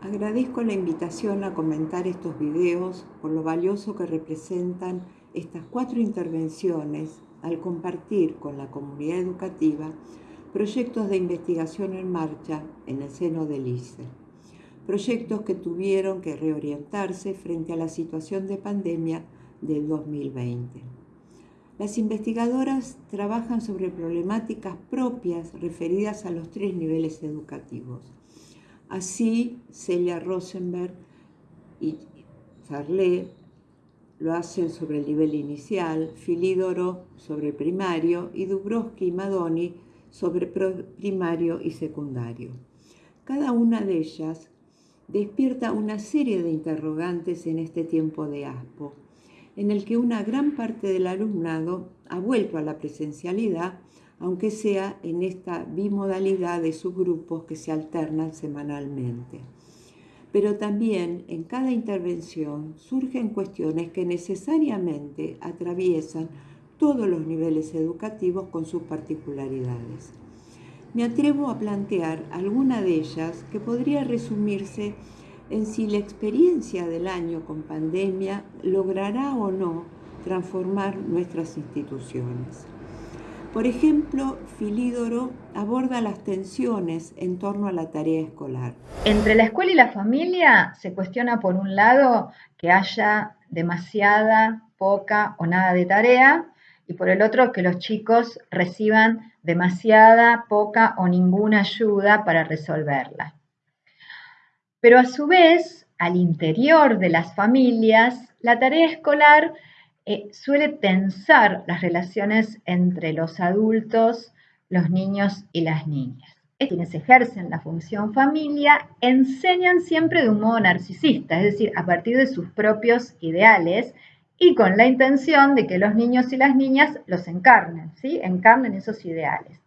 Agradezco la invitación a comentar estos videos por lo valioso que representan estas cuatro intervenciones al compartir con la comunidad educativa proyectos de investigación en marcha en el seno del ICE. Proyectos que tuvieron que reorientarse frente a la situación de pandemia del 2020. Las investigadoras trabajan sobre problemáticas propias referidas a los tres niveles educativos Así, Celia Rosenberg y Farlé lo hacen sobre el nivel inicial, Filídoro sobre el primario y Dubrovsky y Madoni sobre primario y secundario. Cada una de ellas despierta una serie de interrogantes en este tiempo de ASPO, en el que una gran parte del alumnado ha vuelto a la presencialidad aunque sea en esta bimodalidad de subgrupos que se alternan semanalmente. Pero también en cada intervención surgen cuestiones que necesariamente atraviesan todos los niveles educativos con sus particularidades. Me atrevo a plantear alguna de ellas que podría resumirse en si la experiencia del año con pandemia logrará o no transformar nuestras instituciones. Por ejemplo, Filídoro aborda las tensiones en torno a la tarea escolar. Entre la escuela y la familia se cuestiona por un lado que haya demasiada, poca o nada de tarea y por el otro que los chicos reciban demasiada, poca o ninguna ayuda para resolverla. Pero a su vez, al interior de las familias, la tarea escolar eh, suele tensar las relaciones entre los adultos, los niños y las niñas. Quienes ejercen la función familia enseñan siempre de un modo narcisista, es decir, a partir de sus propios ideales y con la intención de que los niños y las niñas los encarnen, ¿sí? encarnen esos ideales.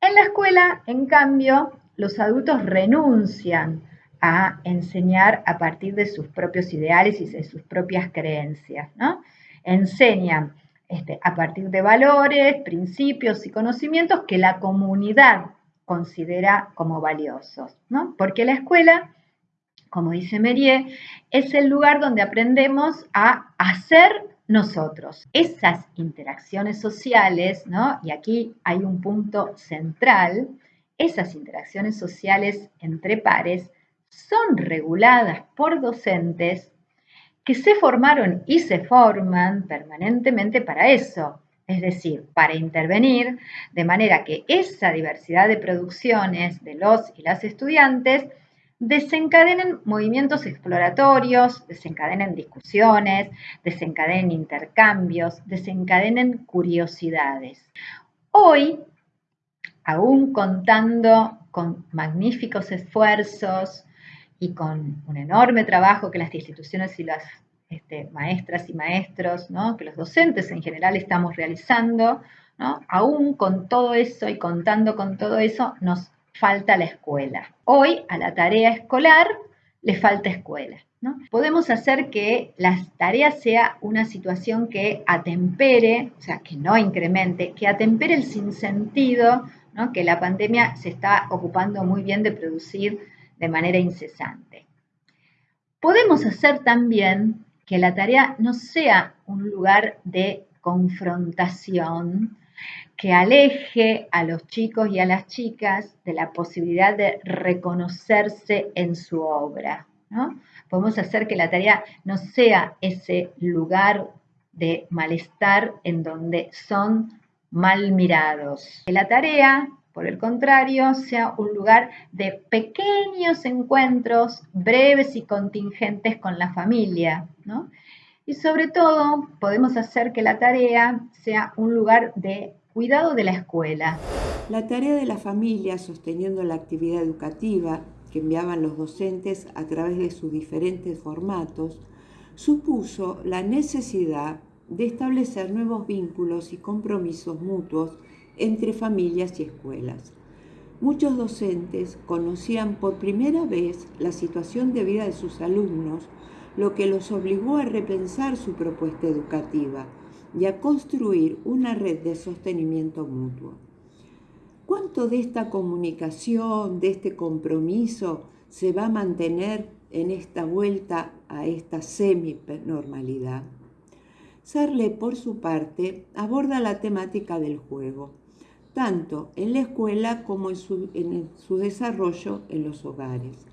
En la escuela, en cambio, los adultos renuncian a enseñar a partir de sus propios ideales y de sus propias creencias, ¿no? enseñan este, a partir de valores, principios y conocimientos que la comunidad considera como valiosos, ¿no? Porque la escuela, como dice Merier, es el lugar donde aprendemos a hacer nosotros. Esas interacciones sociales, ¿no? Y aquí hay un punto central, esas interacciones sociales entre pares son reguladas por docentes que se formaron y se forman permanentemente para eso, es decir, para intervenir de manera que esa diversidad de producciones de los y las estudiantes desencadenen movimientos exploratorios, desencadenen discusiones, desencadenen intercambios, desencadenen curiosidades. Hoy, aún contando con magníficos esfuerzos, y con un enorme trabajo que las instituciones y las este, maestras y maestros, que los docentes en general estamos realizando, aún con todo eso y contando con todo eso, nos falta la escuela. Hoy a la tarea escolar le falta escuela. Podemos hacer que las tareas sea una situación que atempere, o sea, que no incremente, que atempere el sinsentido que la pandemia se está ocupando muy bien de producir de manera incesante. Podemos hacer también que la tarea no sea un lugar de confrontación que aleje a los chicos y a las chicas de la posibilidad de reconocerse en su obra. Podemos hacer que la tarea no sea ese lugar de malestar en donde son mal mirados. Que la tarea por el contrario, sea un lugar de pequeños encuentros breves y contingentes con la familia, Y sobre todo, podemos hacer que la tarea sea un lugar de cuidado de la escuela. La tarea de la familia sosteniendo la actividad educativa que enviaban los docentes a través de sus diferentes formatos supuso la necesidad de establecer nuevos vínculos y compromisos mutuos entre familias y escuelas. Muchos docentes conocían por primera vez la situación de vida de sus alumnos, lo que los obligó a repensar su propuesta educativa y a construir una red de sostenimiento mutuo. ¿Cuánto de esta comunicación, de este compromiso, se va a mantener en esta vuelta a esta semi-normalidad? Sarle, por su parte, aborda la temática del juego, tanto en la escuela como en su, en su desarrollo en los hogares.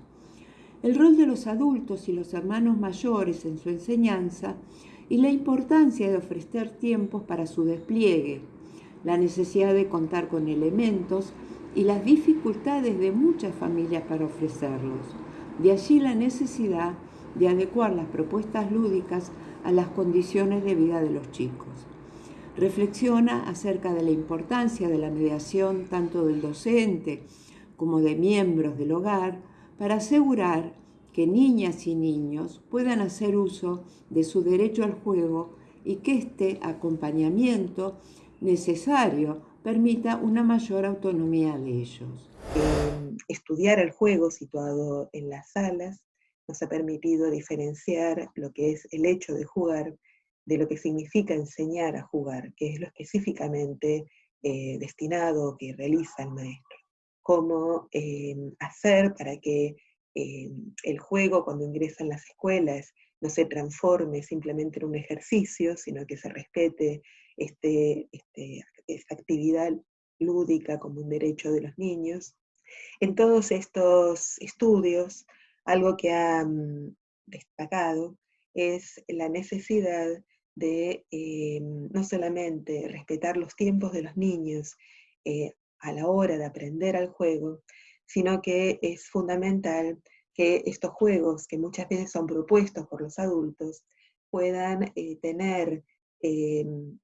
El rol de los adultos y los hermanos mayores en su enseñanza y la importancia de ofrecer tiempos para su despliegue, la necesidad de contar con elementos y las dificultades de muchas familias para ofrecerlos. De allí la necesidad de adecuar las propuestas lúdicas a las condiciones de vida de los chicos. Reflexiona acerca de la importancia de la mediación tanto del docente como de miembros del hogar para asegurar que niñas y niños puedan hacer uso de su derecho al juego y que este acompañamiento necesario permita una mayor autonomía de ellos. Estudiar el juego situado en las salas nos ha permitido diferenciar lo que es el hecho de jugar de lo que significa enseñar a jugar, que es lo específicamente eh, destinado que realiza el maestro. Cómo eh, hacer para que el juego cuando ingresa en las escuelas no se transforme simplemente en un ejercicio, sino que se respete este, este esta actividad lúdica como un derecho de los niños. En todos estos estudios, algo que ha destacado es la necesidad de eh, no solamente respetar los tiempos de los niños eh, a la hora de aprender al juego, sino que es fundamental que estos juegos, que muchas veces son propuestos por los adultos, puedan eh, tener el,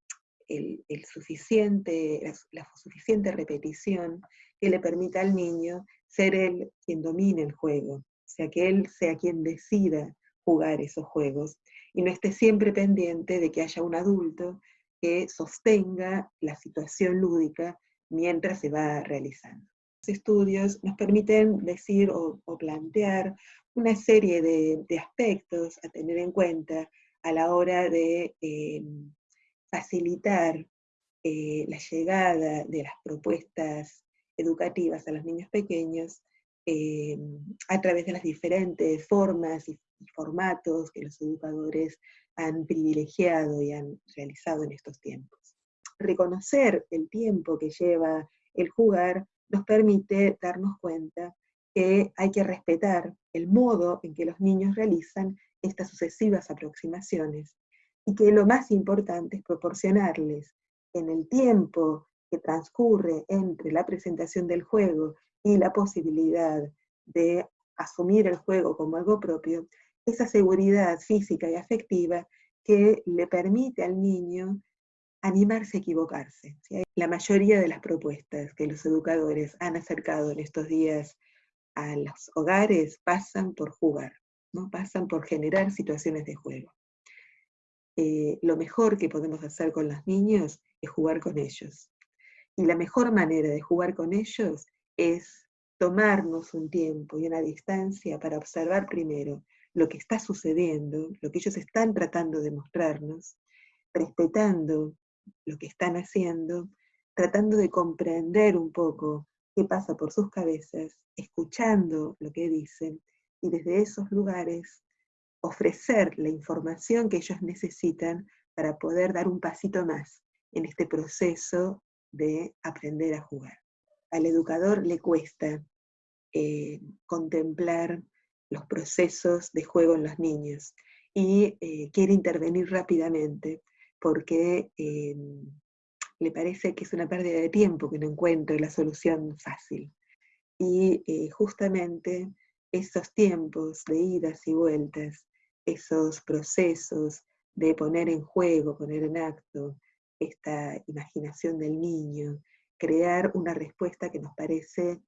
suficiente, la, suficiente repetición que le permita al niño ser él quien domine el juego, o sea, que él sea quien decida jugar esos juegos y no esté siempre pendiente de que haya un adulto que sostenga la situación lúdica mientras se va realizando. Estudios nos permiten decir o, plantear una serie de, aspectos a tener en cuenta a la hora de eh, facilitar eh, la llegada de las propuestas educativas a los niños pequeños eh, a través de las diferentes formas y, formatos que los educadores han privilegiado y han realizado en estos tiempos. Reconocer el tiempo que lleva el jugar nos permite darnos cuenta que hay que respetar el modo en que los niños realizan estas sucesivas aproximaciones y que lo más importante es proporcionarles en el tiempo que transcurre entre la presentación del juego y la posibilidad de asumir el juego como algo propio, esa seguridad física y afectiva que le permite al niño animarse a equivocarse. La mayoría de las propuestas que los educadores han acercado en estos días a los hogares pasan por jugar, ¿no? pasan por generar situaciones de juego. Eh, lo mejor que podemos hacer con los niños es jugar con ellos. Y la mejor manera de jugar con ellos es tomarnos un tiempo y una distancia para observar primero lo que está sucediendo, lo que ellos están tratando de mostrarnos, respetando lo que están haciendo, tratando de comprender un poco qué pasa por sus cabezas, escuchando lo que dicen y desde esos lugares ofrecer la información que ellos necesitan para poder dar un pasito más en este proceso de aprender a jugar. Al educador le cuesta eh, contemplar los procesos de juego en los niños y eh, quiere intervenir rápidamente porque eh, le parece que es una pérdida de tiempo que no encuentre la solución fácil. Y justamente esos tiempos de idas y vueltas esos procesos de poner en juego, poner en acto esta imaginación del niño, crear una respuesta que nos parece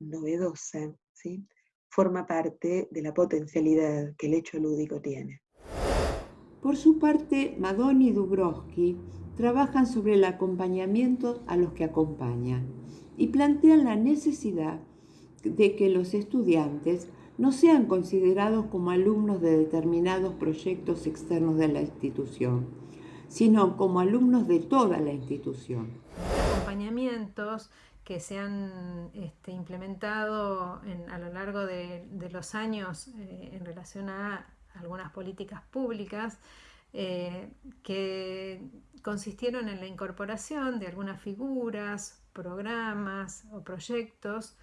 novedosa, ¿sí? forma parte de la potencialidad que el hecho lúdico tiene. Por su parte, Madoni y Dubrovsky trabajan sobre el acompañamiento a los que acompañan y plantean la necesidad de que los estudiantes no sean considerados como alumnos de determinados proyectos externos de la institución, sino como alumnos de toda la institución. Acompañamientos que se han este, implementado a lo largo de, los años eh, en relación a algunas políticas públicas eh, que consistieron en la incorporación de algunas figuras, programas o proyectos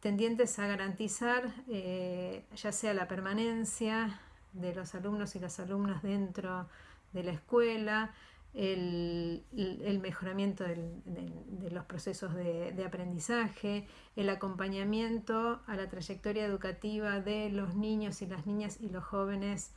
tendientes a garantizar eh, ya sea la permanencia de los alumnos y las alumnas dentro de la escuela, el, mejoramiento de los procesos de, de, aprendizaje, el acompañamiento a la trayectoria educativa de los niños y las niñas y los jóvenes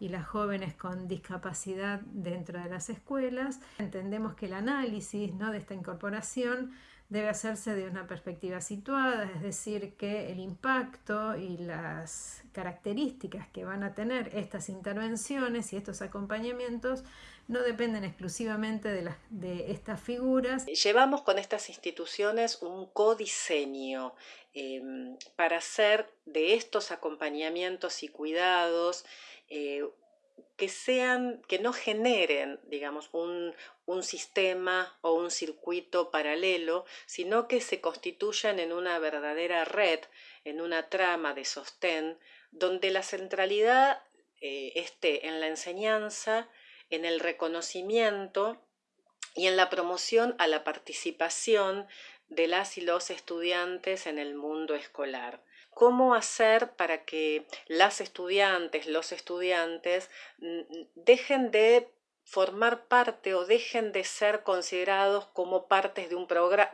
y las jóvenes con discapacidad dentro de las escuelas. Entendemos que el análisis ¿no? de esta incorporación debe hacerse de una perspectiva situada, es decir, que el impacto y las características que van a tener estas intervenciones y estos acompañamientos no dependen exclusivamente de, estas figuras. Llevamos con estas instituciones un codiseño em, para hacer de estos acompañamientos y cuidados eh, que sean, que no generen, digamos, un, sistema o un circuito paralelo, sino que se constituyan en una verdadera red, en una trama de sostén, donde la centralidad eh, esté en la enseñanza, en el reconocimiento y en la promoción a la participación de las y los estudiantes en el mundo escolar cómo hacer para que las estudiantes, los estudiantes, dejen de formar parte o dejen de ser considerados como partes de un,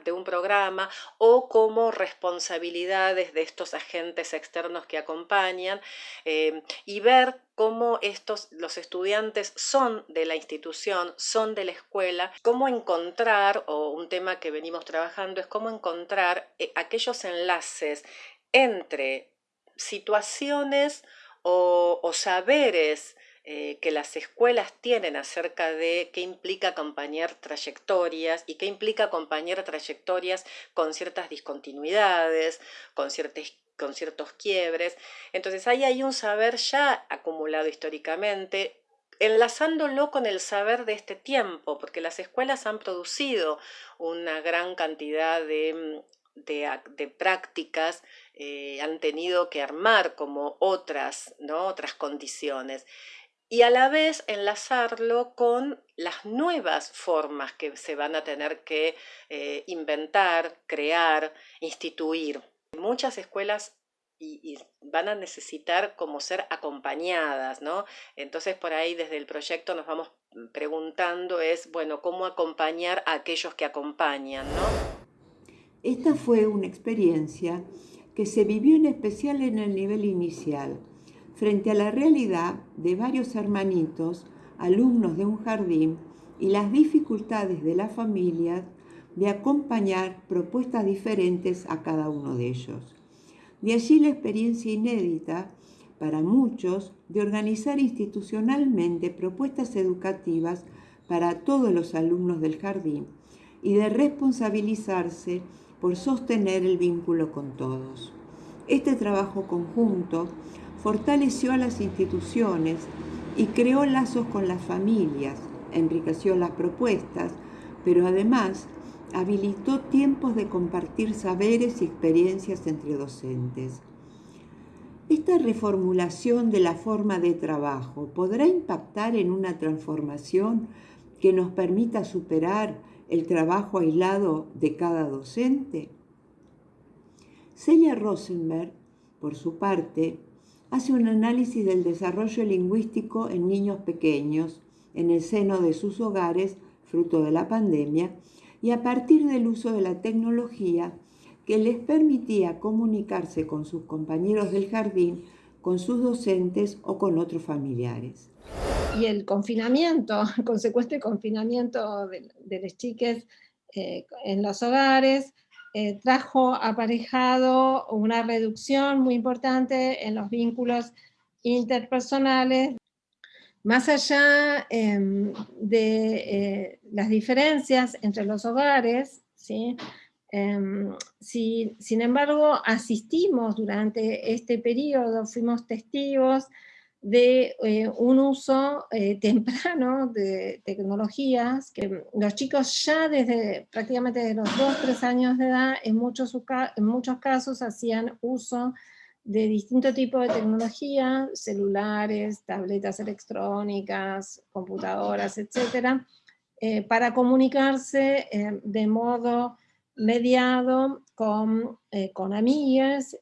de un, programa o como responsabilidades de estos agentes externos que acompañan eh, y ver cómo estos, los estudiantes son de la institución, son de la escuela, cómo encontrar, o un tema que venimos trabajando es cómo encontrar eh, aquellos enlaces entre situaciones o, saberes eh, que las escuelas tienen acerca de qué implica acompañar trayectorias y qué implica acompañar trayectorias con ciertas discontinuidades, con, con ciertos quiebres. Entonces ahí hay un saber ya acumulado históricamente, enlazándolo con el saber de este tiempo, porque las escuelas han producido una gran cantidad de de, prácticas eh, han tenido que armar como otras, ¿no? otras condiciones y a la vez enlazarlo con las nuevas formas que se van a tener que eh, inventar, crear, instituir. Muchas escuelas van a necesitar como ser acompañadas, ¿no? Entonces por ahí desde el proyecto nos vamos preguntando es, bueno, ¿cómo acompañar a aquellos que acompañan, ¿no? Esta fue una experiencia que se vivió en especial en el nivel inicial, frente a la realidad de varios hermanitos, alumnos de un jardín, y las dificultades de las familias de acompañar propuestas diferentes a cada uno de ellos. De allí la experiencia inédita para muchos de organizar institucionalmente propuestas educativas para todos los alumnos del jardín y de responsabilizarse por sostener el vínculo con todos. Este trabajo conjunto fortaleció a las instituciones y creó lazos con las familias, enriqueció las propuestas, pero además habilitó tiempos de compartir saberes y experiencias entre docentes. Esta reformulación de la forma de trabajo podrá impactar en una transformación que nos permita superar el trabajo aislado de cada docente? Celia Rosenberg, por su parte, hace un análisis del desarrollo lingüístico en niños pequeños en el seno de sus hogares, fruto de la pandemia, y a partir del uso de la tecnología que les permitía comunicarse con sus compañeros del jardín, con sus docentes o con otros familiares y el confinamiento, el consecuente confinamiento de, de las chiques eh, en los hogares, eh, trajo aparejado una reducción muy importante en los vínculos interpersonales, más allá em, de eh, las diferencias entre los hogares, ¿sí? Em, sin embargo, asistimos durante este periodo, fuimos testigos de eh, un uso eh, temprano de tecnologías, que los chicos ya desde prácticamente de los 2, 3 años de edad, en muchos, en muchos casos hacían uso de distintos tipos de tecnología, celulares, tabletas electrónicas, computadoras, etcétera, eh, para comunicarse de modo mediado con, con amigas,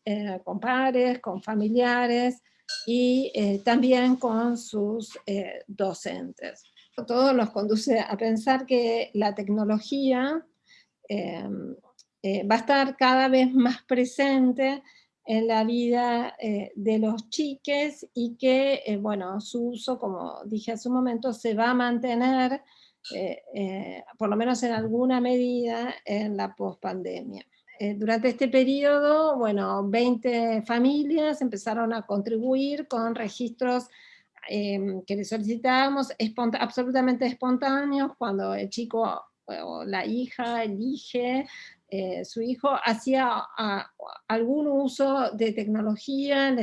con pares, con familiares, y eh, también con sus eh, docentes. Todo nos conduce a pensar que la tecnología eh, va a estar cada vez más presente en la vida de los chiques y que, bueno, su uso, como dije hace un momento, se va a mantener, por lo menos en alguna medida, en la pospandemia. Eh, durante este periodo, bueno, 20 familias empezaron a contribuir con registros em, que les solicitábamos absolutamente espontáneos, cuando el chico o la hija elige, eh, su hijo hacía algún uso de tecnología,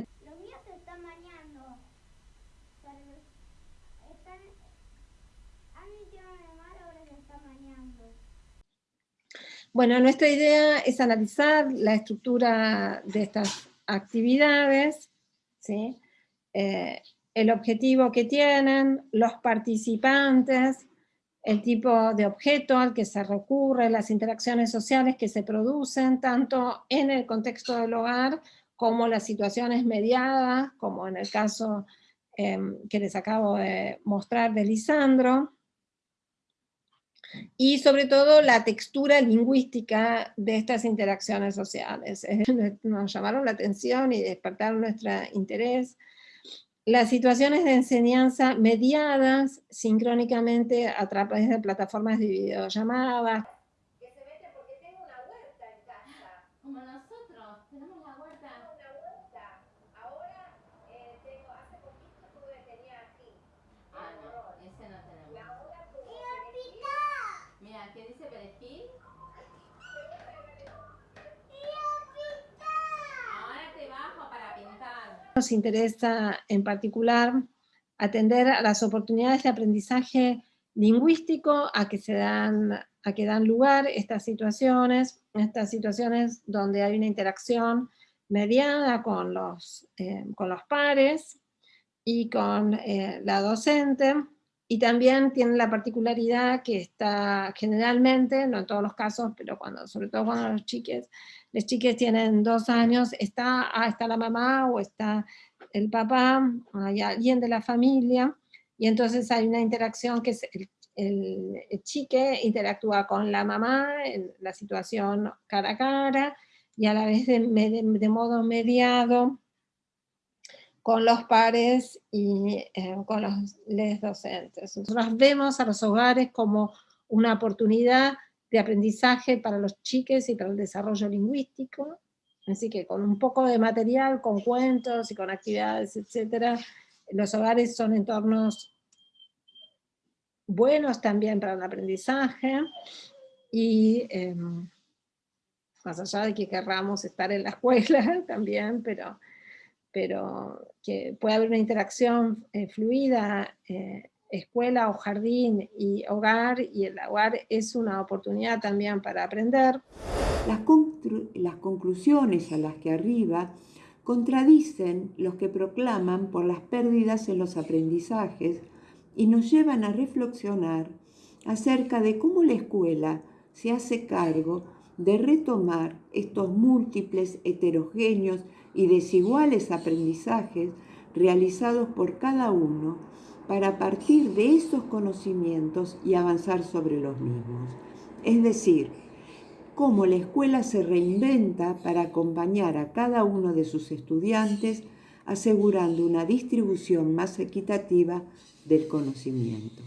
Bueno, nuestra idea es analizar la estructura de estas actividades, ¿sí? Eh, el objetivo que tienen, los participantes, el tipo de objeto al que se recurre, las interacciones sociales que se producen, tanto en el contexto del hogar, como las situaciones mediadas, como en el caso em, que les acabo de mostrar de Lisandro, y sobre todo la textura lingüística de estas interacciones sociales. Nos llamaron la atención y despertaron nuestro interés. Las situaciones de enseñanza mediadas sincrónicamente a través de plataformas de videollamadas, Nos interesa en particular atender a las oportunidades de aprendizaje lingüístico a que, se dan, a que dan lugar estas situaciones, estas situaciones donde hay una interacción mediada con los, eh, con los pares y con eh, la docente, y también tiene la particularidad que está generalmente, no en todos los casos, pero cuando, sobre todo cuando los chiques, los chiques tienen dos años, está, ah, está la mamá o está el papá, hay alguien de la familia, y entonces hay una interacción que es el, chique interactúa con la mamá en la situación cara a cara, y a la vez de modo mediado con los pares y eh, con los les docentes. Nosotros vemos a los hogares como una oportunidad de aprendizaje para los chiques y para el desarrollo lingüístico, así que con un poco de material, con cuentos y con actividades, etcétera, los hogares son entornos buenos también para el aprendizaje, y em, más allá de que querramos estar en la escuela también, pero pero que puede haber una interacción eh, fluida, eh, escuela o jardín y hogar, y el hogar es una oportunidad también para aprender. Las, las conclusiones a las que arriba contradicen los que proclaman por las pérdidas en los aprendizajes y nos llevan a reflexionar acerca de cómo la escuela se hace cargo de retomar estos múltiples, heterogéneos y desiguales aprendizajes realizados por cada uno para partir de esos conocimientos y avanzar sobre los mismos. Es decir, cómo la escuela se reinventa para acompañar a cada uno de sus estudiantes asegurando una distribución más equitativa del conocimiento.